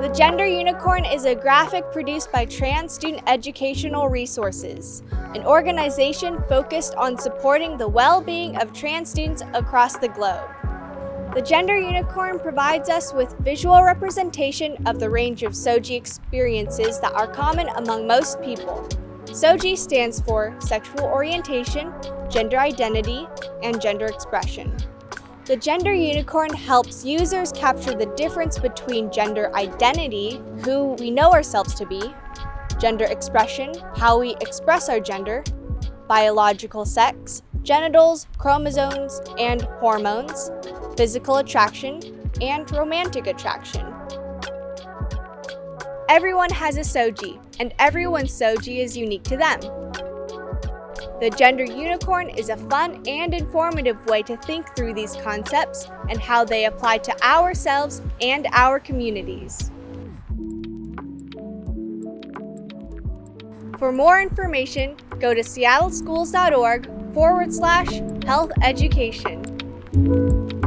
The Gender Unicorn is a graphic produced by Trans Student Educational Resources, an organization focused on supporting the well-being of trans students across the globe. The Gender Unicorn provides us with visual representation of the range of SOGI experiences that are common among most people. SOGI stands for Sexual Orientation, Gender Identity, and Gender Expression. The Gender Unicorn helps users capture the difference between gender identity, who we know ourselves to be, gender expression, how we express our gender, biological sex, genitals, chromosomes, and hormones, physical attraction, and romantic attraction. Everyone has a SOGI, and everyone's SOGI is unique to them. The Gender Unicorn is a fun and informative way to think through these concepts and how they apply to ourselves and our communities. For more information, go to seattleschools.org forward slash health education.